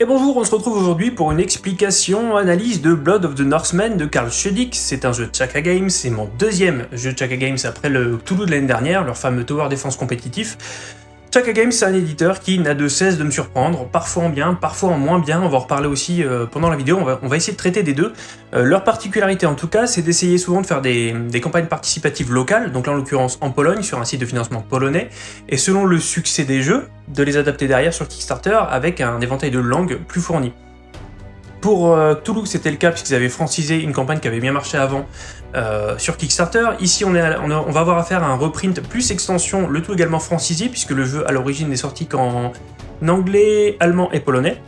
Et bonjour, on se retrouve aujourd'hui pour une explication, analyse de Blood of the Northmen de Karl Schudig. C'est un jeu de Chaka Games, c'est mon deuxième jeu de Chaka Games après le Toulouse de l'année dernière, leur fameux Tower Defense compétitif. Chaka Games, c'est un éditeur qui n'a de cesse de me surprendre, parfois en bien, parfois en moins bien, on va en reparler aussi euh, pendant la vidéo, on va, essayer de traiter des deux. Euh, leur particularité en tout cas, c'est d'essayer souvent de faire des, campagnes participatives locales, donc là en l'occurrence en Pologne, sur un site de financement polonais, et selon le succès des jeux, de les adapter derrière sur Kickstarter avec un éventail de langues plus fourni. Pour euh, Toulouse, c'était le cas puisqu'ils avaient francisé une campagne qui avait bien marché avant euh, sur Kickstarter. Ici, on, va avoir affaire à un reprint plus extension, le tout également francisé puisque le jeu à l'origine n'est sorti qu'en anglais, allemand et polonais.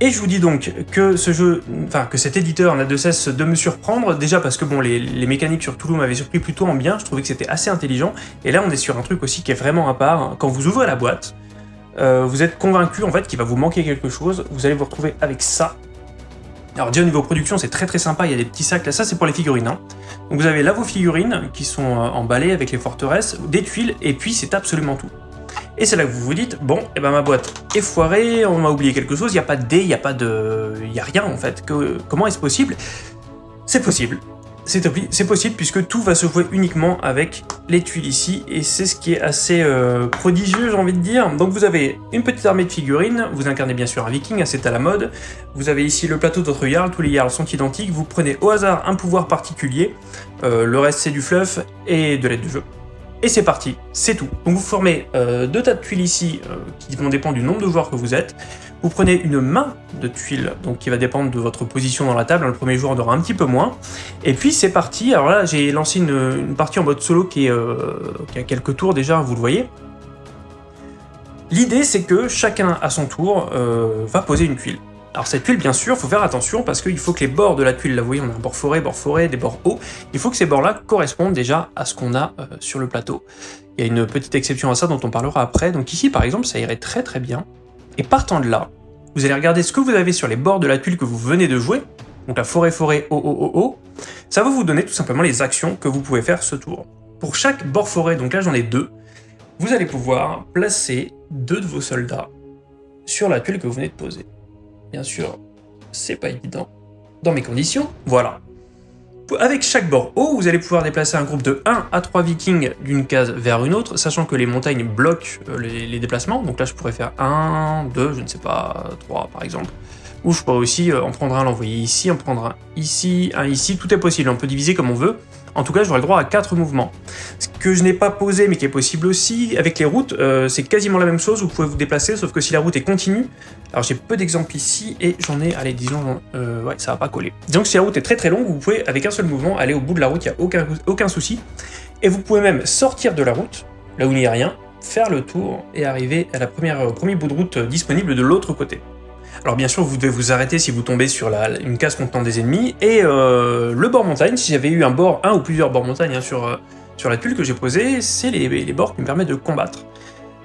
Et je vous dis donc que ce jeu, enfin que cet éditeur n'a de cesse de me surprendre, déjà parce que bon, les, mécaniques sur Toulouse m'avaient surpris plutôt en bien, je trouvais que c'était assez intelligent, et là on est sur un truc aussi qui est vraiment à part. Quand vous ouvrez la boîte, euh, vous êtes convaincu en fait qu'il va vous manquer quelque chose, vous allez vous retrouver avec ça, alors déjà au niveau production c'est très très sympa, il y a des petits sacs là, ça c'est pour les figurines. Hein. Donc vous avez là vos figurines qui sont euh, emballées avec les forteresses, des tuiles, et puis c'est absolument tout. Et c'est là que vous vous dites, bon, eh ben ma boîte est foirée, on m'a oublié quelque chose, il n'y a pas de dés, il n'y a pas de... il n'y a rien en fait. Que... Comment est-ce possible? C'est possible c'est possible puisque tout va se jouer uniquement avec les tuiles ici et c'est ce qui est assez euh, prodigieux j'ai envie de dire. Donc vous avez une petite armée de figurines, vous incarnez bien sûr un viking, hein, c'est à la mode. Vous avez ici le plateau d'autres jarls, tous les jarls sont identiques, vous prenez au hasard un pouvoir particulier, euh, le reste c'est du fluff et de l'aide de jeu. Et c'est parti, c'est tout. Donc vous formez euh, deux tas de tuiles ici qui vont dépendre du nombre de joueurs que vous êtes. Vous prenez une main de tuiles, donc qui va dépendre de votre position dans la table. Le premier jour, on aura un petit peu moins. Et puis c'est parti. Alors là, j'ai lancé une, partie en mode solo qui, est, euh, a quelques tours déjà, vous le voyez. L'idée, c'est que chacun à son tour euh, va poser une tuile. Alors cette tuile, bien sûr, il faut faire attention parce qu'il faut que les bords de la tuile, là vous voyez, on a un bord forêt, bord forêt, des bords hauts, il faut que ces bords-là correspondent déjà à ce qu'on a euh, sur le plateau. Il y a une petite exception à ça dont on parlera après, donc ici par exemple, ça irait très très bien. Et partant de là, vous allez regarder ce que vous avez sur les bords de la tuile que vous venez de jouer, donc la forêt-forêt o o o o ça va vous donner tout simplement les actions que vous pouvez faire ce tour. Pour chaque bord forêt, donc là j'en ai deux, vous allez pouvoir placer deux de vos soldats sur la tuile que vous venez de poser. Bien sûr, c'est pas évident. Dans mes conditions, voilà. Avec chaque bord haut, vous allez pouvoir déplacer un groupe de 1 à 3 vikings d'une case vers une autre, sachant que les montagnes bloquent euh, les, déplacements. Donc là, je pourrais faire 1, 2, je ne sais pas, 3 par exemple. Ou je pourrais aussi euh, en prendre un, l'envoyer ici, en prendre un ici, un ici, tout est possible, on peut diviser comme on veut. En tout cas, j'aurai le droit à 4 mouvements. Ce que je n'ai pas posé, mais qui est possible aussi, avec les routes, euh, c'est quasiment la même chose, vous pouvez vous déplacer, sauf que si la route est continue, alors j'ai peu d'exemples ici, et j'en ai, allez, disons, euh, ouais, ça va pas coller. Disons que si la route est très très longue, vous pouvez, avec un seul mouvement, aller au bout de la route, il n'y a aucun, souci. Et vous pouvez même sortir de la route, là où il n'y a rien, faire le tour, et arriver à la première, premier bout de route disponible de l'autre côté. Alors bien sûr, vous devez vous arrêter si vous tombez sur une case contenant des ennemis, et euh, le bord montagne, si j'avais eu un bord, un ou plusieurs bords montagne hein, sur, euh, sur la tuile que j'ai posée, c'est les, bords qui me permettent de combattre.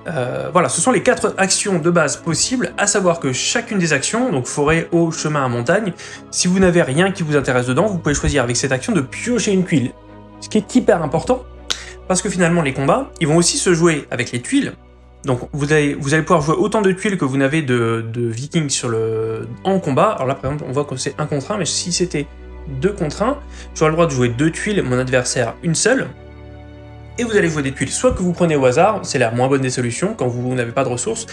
Euh, voilà, ce sont les quatre actions de base possibles, à savoir que chacune des actions, donc forêt, eau, chemin à montagne, si vous n'avez rien qui vous intéresse dedans, vous pouvez choisir avec cette action de piocher une tuile. Ce qui est hyper important, parce que finalement les combats, ils vont aussi se jouer avec les tuiles, donc vous allez, pouvoir jouer autant de tuiles que vous n'avez de, vikings sur le, en combat. Alors là par exemple on voit que c'est un contre 1, mais si c'était 2 contre 1, j'aurai le droit de jouer deux tuiles, mon adversaire une seule. Et vous allez jouer des tuiles soit que vous prenez au hasard, c'est la moins bonne des solutions quand vous n'avez pas de ressources,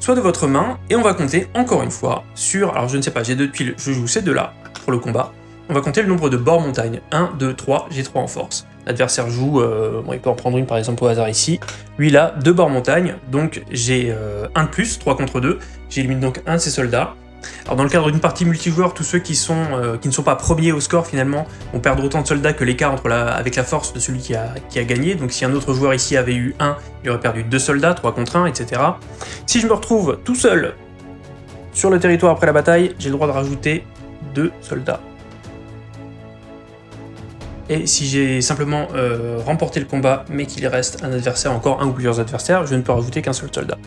soit de votre main, et on va compter encore une fois sur, alors je ne sais pas, j'ai deux tuiles, je joue ces deux-là pour le combat, on va compter le nombre de bords montagne, 1, 2, 3, j'ai 3 en force. L'adversaire joue, euh, il peut en prendre une par exemple au hasard ici. Lui là, deux bords montagne, donc j'ai euh, un de plus, 3 contre 2. J'élimine donc un de ses soldats. Alors dans le cadre d'une partie multijoueur, tous ceux qui, sont, euh, qui ne sont pas premiers au score finalement vont perdre autant de soldats que l'écart la, avec la force de celui qui a, qui a gagné. Donc si un autre joueur ici avait eu 1, il aurait perdu 2 soldats, 3 contre 1, etc. Si je me retrouve tout seul sur le territoire après la bataille, j'ai le droit de rajouter 2 soldats et si j'ai simplement euh, remporté le combat, mais qu'il reste un adversaire, encore un ou plusieurs adversaires, je ne peux rajouter qu'un seul soldat.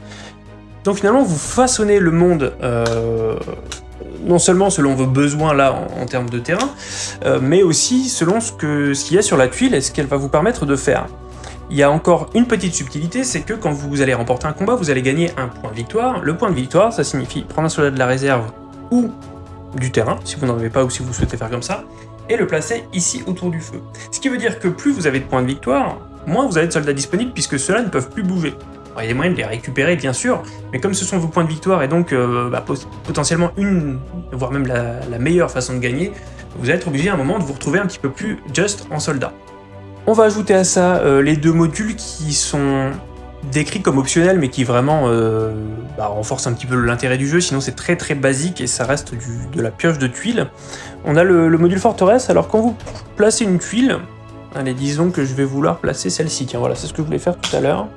Donc finalement, vous façonnez le monde euh, non seulement selon vos besoins là en, termes de terrain, euh, mais aussi selon ce qu'il y a sur la tuile et ce qu'elle va vous permettre de faire. il y a encore une petite subtilité, c'est que quand vous allez remporter un combat, vous allez gagner un point de victoire. Le point de victoire, ça signifie prendre un soldat de la réserve ou du terrain, si vous n'en avez pas ou si vous souhaitez faire comme ça, et le placer ici autour du feu. Ce qui veut dire que plus vous avez de points de victoire, moins vous avez de soldats disponibles puisque ceux-là ne peuvent plus bouger. il y a moyen de les récupérer bien sûr, mais comme ce sont vos points de victoire et donc euh, bah, potentiellement une, voire même la, meilleure façon de gagner, vous allez être obligé à un moment de vous retrouver un petit peu plus just en soldat. On va ajouter à ça euh, les deux modules qui sont décrits comme optionnels mais qui vraiment euh, bah, renforcent un petit peu l'intérêt du jeu, sinon c'est très très basique et ça reste de la pioche de tuiles. On a le, le module forteresse, alors quand vous placez une tuile, Allez, disons que je vais vouloir placer celle-ci. Tiens, voilà, c'est ce que je voulais faire tout à l'heure.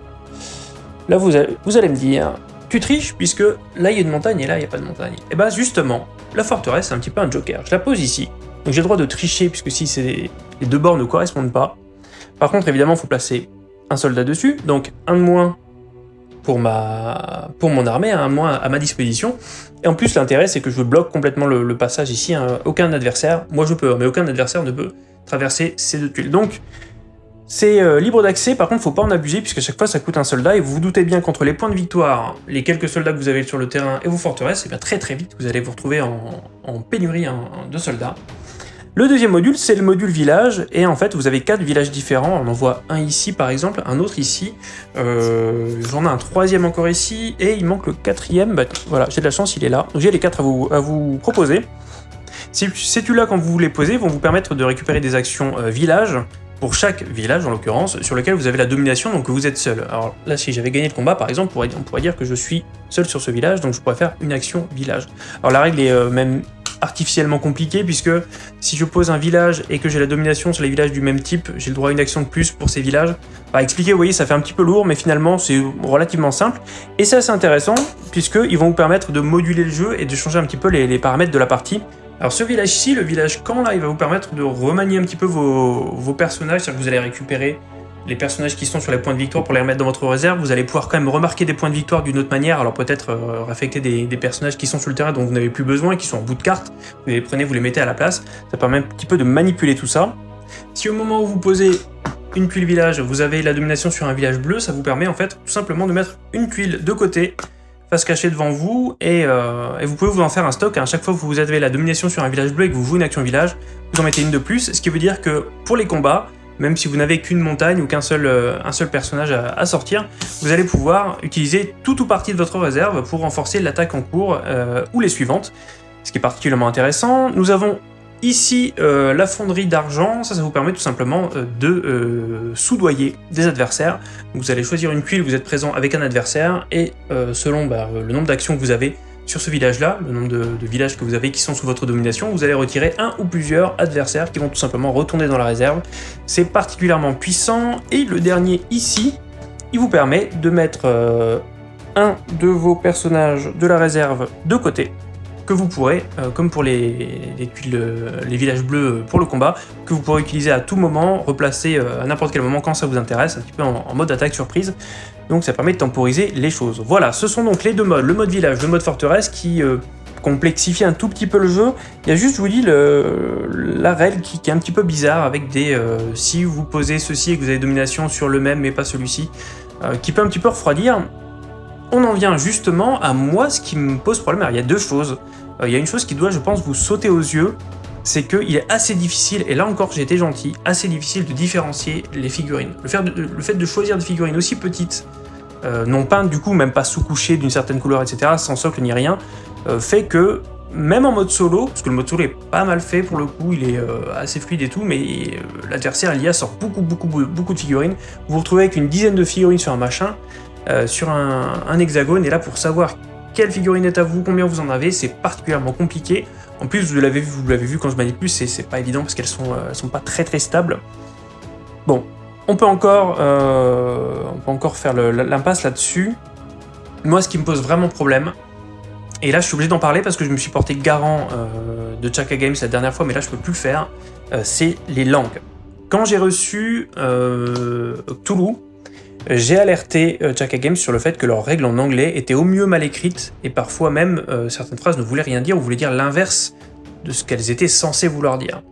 Là, vous allez, vous allez me dire, tu triches puisque là, il y a une montagne et là, il n'y a pas de montagne. Et eh bah, ben, justement, la forteresse, c'est un petit peu un joker. Je la pose ici. Donc j'ai le droit de tricher puisque si les deux bords ne correspondent pas. Par contre, évidemment, il faut placer un soldat dessus. Donc un de moins pour, ma, pour mon armée, un moins à ma disposition. Et en plus, l'intérêt, c'est que je bloque complètement le, passage ici. Hein. Aucun adversaire, moi je peux, mais aucun adversaire ne peut traverser ces deux tuiles. Donc, c'est euh, libre d'accès, par contre, faut pas en abuser, puisque chaque fois, ça coûte un soldat, et vous vous doutez bien qu'entre les points de victoire, les quelques soldats que vous avez sur le terrain et vos forteresses, et eh bien très très vite, vous allez vous retrouver en, pénurie de soldats. Le deuxième module, c'est le module village, et en fait, vous avez quatre villages différents. On en voit un ici, par exemple, un autre ici. Euh, J'en ai un troisième encore ici, et il manque le quatrième. Bah, voilà, j'ai de la chance, il est là. Donc j'ai les quatre à vous, proposer. Ces tuiles-là, quand vous les posez, vont vous permettre de récupérer des actions euh, village, pour chaque village en l'occurrence, sur lequel vous avez la domination, donc vous êtes seul. Alors là, si j'avais gagné le combat, par exemple, on pourrait, dire que je suis seul sur ce village, donc je pourrais faire une action village. Alors la règle est euh, même artificiellement compliquée, puisque si je pose un village et que j'ai la domination sur les villages du même type, j'ai le droit à une action de plus pour ces villages. Bah, expliquer, vous voyez, ça fait un petit peu lourd, mais finalement, c'est relativement simple. Et c'est assez intéressant, puisqu'ils vont vous permettre de moduler le jeu et de changer un petit peu les paramètres de la partie. Alors ce village-ci, le village camp, là, il va vous permettre de remanier un petit peu vos, personnages, c'est-à-dire que vous allez récupérer les personnages qui sont sur les points de victoire pour les remettre dans votre réserve, vous allez pouvoir quand même remarquer des points de victoire d'une autre manière, alors peut-être euh, réaffecter des, personnages qui sont sur le terrain dont vous n'avez plus besoin, qui sont en bout de carte, vous les prenez, vous les mettez à la place, ça permet un petit peu de manipuler tout ça. Si au moment où vous posez une tuile village, vous avez la domination sur un village bleu, ça vous permet en fait tout simplement de mettre une tuile de côté, se cacher devant vous, euh, et, vous pouvez vous en faire un stock. À chaque fois que vous avez la domination sur un village bleu et que vous jouez une action village, vous en mettez une de plus, ce qui veut dire que pour les combats, même si vous n'avez qu'une montagne ou qu'un seul, euh, personnage à, sortir, vous allez pouvoir utiliser tout ou partie de votre réserve pour renforcer l'attaque en cours euh, ou les suivantes, ce qui est particulièrement intéressant. Nous avons Ici, euh, la fonderie d'argent, ça, ça vous permet tout simplement de soudoyer des adversaires. Vous allez choisir une tuile, vous êtes présent avec un adversaire, et selon bah, le nombre d'actions que vous avez sur ce village-là, le nombre de, villages que vous avez qui sont sous votre domination, vous allez retirer un ou plusieurs adversaires qui vont tout simplement retourner dans la réserve. C'est particulièrement puissant, et le dernier ici, il vous permet de mettre un de vos personnages de la réserve de côté, que vous pourrez, euh, comme pour les, les, villages bleus pour le combat, que vous pourrez utiliser à tout moment, replacer euh, à n'importe quel moment quand ça vous intéresse, un petit peu en, mode attaque surprise. Donc ça permet de temporiser les choses. Voilà, ce sont donc les deux modes, le mode village, le mode forteresse, qui euh, complexifie un tout petit peu le jeu. Il y a juste, je vous dis, le, la règle qui, est un petit peu bizarre, avec des... si vous posez ceci et que vous avez domination sur le même mais pas celui-ci, qui peut un petit peu refroidir. On en vient justement à moi, ce qui me pose problème. Alors, il y a deux choses. Euh, il y a une chose qui doit, je pense, vous sauter aux yeux, c'est qu'il est assez difficile, et là encore j'ai été gentil, assez difficile de différencier les figurines. Le fait de choisir des figurines aussi petites, euh, non peintes du coup, même pas sous-couchées d'une certaine couleur, etc., sans socle ni rien, euh, fait que même en mode solo, parce que le mode solo est pas mal fait pour le coup, il est assez fluide et tout, mais l'adversaire l'IA sort beaucoup beaucoup beaucoup de figurines, vous vous retrouvez avec une dizaine de figurines sur un machin, sur un, hexagone, et là pour savoir quelle figurine est à vous, combien vous en avez, c'est particulièrement compliqué. En plus, vous l'avez vu, vous l'avez vu quand je manipule, c'est pas évident parce qu'elles sont, euh, sont pas très très stables. Bon, on peut encore, euh, on peut encore faire l'impasse là-dessus. Moi, ce qui me pose vraiment problème, et là je suis obligé d'en parler parce que je me suis porté garant euh, de Chaka Games la dernière fois, mais là je peux plus le faire, c'est les langues. Quand j'ai reçu Toulouse, j'ai alerté euh, Chaka Games sur le fait que leurs règles en anglais étaient au mieux mal écrites, et parfois même euh, certaines phrases ne voulaient rien dire ou voulaient dire l'inverse de ce qu'elles étaient censées vouloir dire.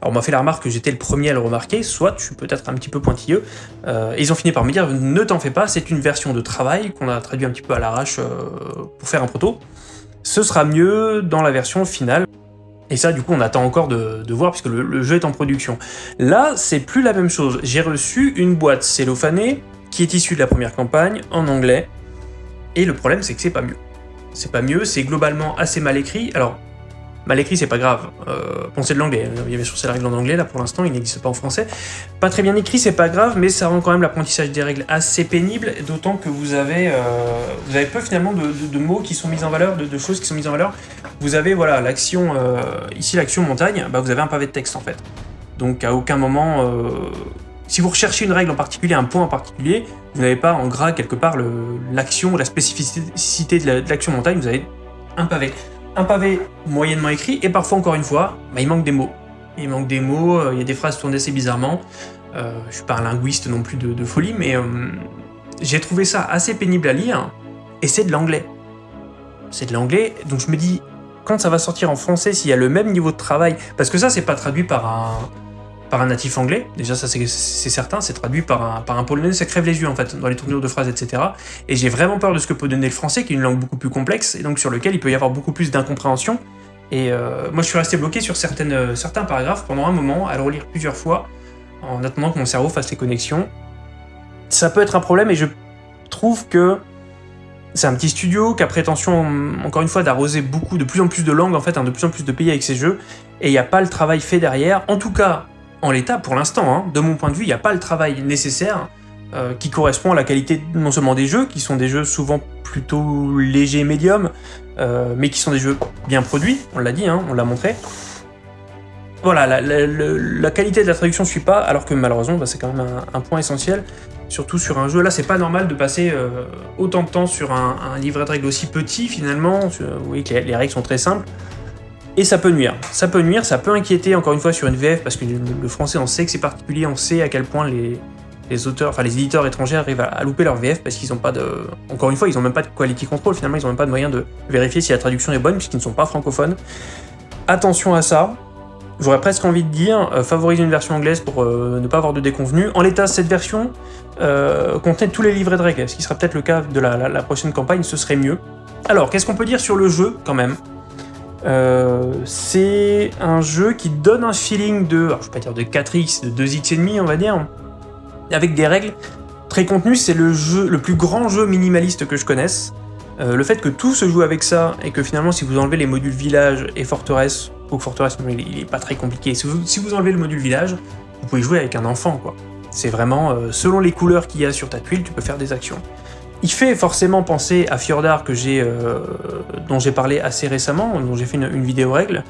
Alors on m'a fait la remarque que j'étais le premier à le remarquer, soit je suis peut-être un petit peu pointilleux. Euh, ils ont fini par me dire ne t'en fais pas, c'est une version de travail qu'on a traduit un petit peu à l'arrache euh, pour faire un proto. Ce sera mieux dans la version finale. Et ça, du coup, on attend encore de, voir puisque le, jeu est en production. Là, c'est plus la même chose. J'ai reçu une boîte cellophanée qui est issue de la première campagne en anglais. Et le problème, c'est que c'est pas mieux. C'est pas mieux, c'est globalement assez mal écrit. Alors, Mal écrit, c'est pas grave. Euh, bon, c'est de l'anglais. Il y avait sur la règle en anglais, là, pour l'instant, il n'existe pas en français. Pas très bien écrit, c'est pas grave, mais ça rend quand même l'apprentissage des règles assez pénible, d'autant que vous avez, euh, vous avez peu, finalement, de, mots qui sont mis en valeur, de, choses qui sont mises en valeur. Vous avez, voilà, l'action, euh, ici, l'action montagne, bah, vous avez un pavé de texte, en fait. Donc, à aucun moment... Euh, si vous recherchez une règle en particulier, un point en particulier, vous n'avez pas en gras quelque part l'action, la spécificité de l'action montagne, vous avez un pavé un pavé moyennement écrit, et parfois, encore une fois, bah, il manque des mots. Il manque des mots, euh, il y a des phrases tournées assez bizarrement. Euh, je suis pas un linguiste non plus de, folie, mais euh, j'ai trouvé ça assez pénible à lire, et c'est de l'anglais. C'est de l'anglais, donc je me dis, quand ça va sortir en français, s'il y a le même niveau de travail, parce que ça, c'est pas traduit par un, par un natif anglais, déjà ça c'est certain, c'est traduit par un, polonais, ça crève les yeux en fait, dans les tournures de phrases, etc. Et j'ai vraiment peur de ce que peut donner le français, qui est une langue beaucoup plus complexe, et donc sur lequel il peut y avoir beaucoup plus d'incompréhension. Et euh, moi je suis resté bloqué sur euh, certains paragraphes pendant un moment, à le relire plusieurs fois, en attendant que mon cerveau fasse les connexions. Ça peut être un problème, et je trouve que c'est un petit studio qui a prétention, encore une fois, d'arroser beaucoup, de plus en plus de langues, en fait, hein, de plus en plus de pays avec ses jeux, et il n'y a pas le travail fait derrière. En tout cas, en l'état, pour l'instant, hein, de mon point de vue, il n'y a pas le travail nécessaire euh, qui correspond à la qualité non seulement des jeux, qui sont des jeux souvent plutôt légers et médiums, euh, mais qui sont des jeux bien produits, on l'a dit, hein, on l'a montré. Voilà, la, qualité de la traduction ne suit pas, alors que malheureusement, bah, c'est quand même un, point essentiel, surtout sur un jeu. Là, c'est pas normal de passer euh, autant de temps sur un, livret de règles aussi petit, finalement. Vous voyez que les règles sont très simples. Et ça peut nuire. Ça peut nuire, ça peut inquiéter encore une fois sur une VF, parce que le français, on sait que c'est particulier, on sait à quel point les, auteurs, enfin les éditeurs étrangers arrivent à, louper leur VF parce qu'ils n'ont pas de... Encore une fois, ils n'ont même pas de quality control, finalement, ils n'ont même pas de moyen de vérifier si la traduction est bonne, puisqu'ils ne sont pas francophones. Attention à ça. J'aurais presque envie de dire, euh, favoriser une version anglaise pour euh, ne pas avoir de déconvenus. En l'état, cette version euh, contenait tous les livrets de règles, ce qui sera peut-être le cas de la prochaine campagne, ce serait mieux. Alors, qu'est-ce qu'on peut dire sur le jeu, quand même? Euh, c'est un jeu qui donne un feeling de, alors je vais pas dire de 4x, de 2x et demi on va dire, avec des règles très contenues, c'est le jeu, le plus grand jeu minimaliste que je connaisse. Euh, le fait que tout se joue avec ça, et que finalement si vous enlevez les modules village et forteresse, ou forteresse il, est pas très compliqué, si vous, enlevez le module village, vous pouvez jouer avec un enfant. C'est vraiment, euh, selon les couleurs qu'il y a sur ta tuile, tu peux faire des actions. Il fait forcément penser à Fjordar que euh, dont j'ai parlé assez récemment, dont j'ai fait une, vidéo règle,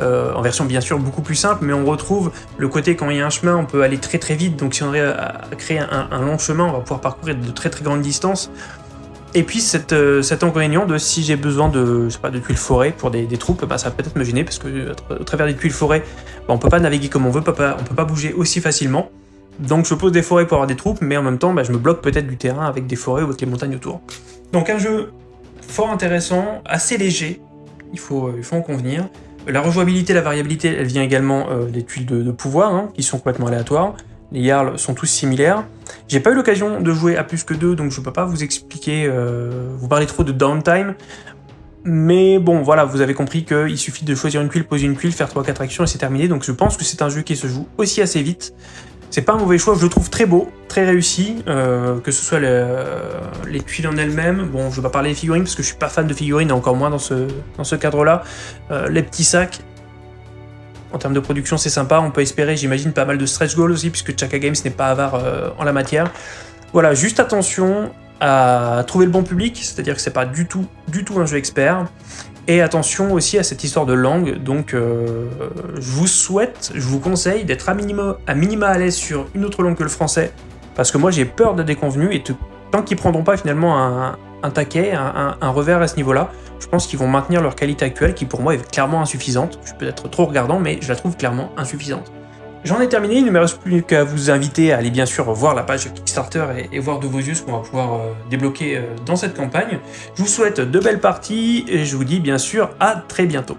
euh, en version bien sûr beaucoup plus simple, mais on retrouve le côté quand il y a un chemin, on peut aller très très vite, donc si on arrive à créer un, long chemin, on va pouvoir parcourir de très très grandes distances. Et puis cette, euh, cet inconvénient de si j'ai besoin de, de tuiles forêt pour des, troupes, bah, ça va peut-être me gêner, parce que à travers des tuiles forêt, bah, on peut pas naviguer comme on veut, on peut pas, on peut pas bouger aussi facilement. Donc je pose des forêts pour avoir des troupes, mais en même temps, bah, je me bloque peut-être du terrain avec des forêts ou avec les montagnes autour. Donc un jeu fort intéressant, assez léger, il faut, euh, en convenir. La rejouabilité, la variabilité, elle vient également euh, des tuiles de, pouvoir, hein, qui sont complètement aléatoires. Les Yarls sont tous similaires. J'ai pas eu l'occasion de jouer à plus que deux, donc je peux pas vous expliquer, euh, vous parler trop de downtime. Mais bon, voilà, vous avez compris qu'il suffit de choisir une tuile, poser une tuile, faire 3-4 actions et c'est terminé. Donc je pense que c'est un jeu qui se joue aussi assez vite. C'est pas un mauvais choix, je le trouve très beau, très réussi, euh, que ce soit les tuiles en elles-mêmes. Bon, je vais pas parler des figurines parce que je suis pas fan de figurines, encore moins dans ce, dans ce cadre-là. Euh, les petits sacs, en termes de production, c'est sympa. On peut espérer, j'imagine, pas mal de stretch goals aussi, puisque Chaka Games n'est pas avare euh, en la matière. Voilà, juste attention à trouver le bon public, c'est-à-dire que c'est pas du tout, du tout un jeu expert. Et attention aussi à cette histoire de langue, donc euh, je vous souhaite, je vous conseille d'être à minima, à l'aise sur une autre langue que le français, parce que moi j'ai peur de déconvenus, et tant qu'ils prendront pas finalement un, taquet, un, revers à ce niveau-là, je pense qu'ils vont maintenir leur qualité actuelle, qui pour moi est clairement insuffisante. Je suis peut-être trop regardant, mais je la trouve clairement insuffisante. J'en ai terminé, il ne me reste plus qu'à vous inviter à aller bien sûr voir la page Kickstarter et, voir de vos yeux ce qu'on va pouvoir euh, débloquer euh, dans cette campagne. Je vous souhaite de belles parties et je vous dis bien sûr à très bientôt.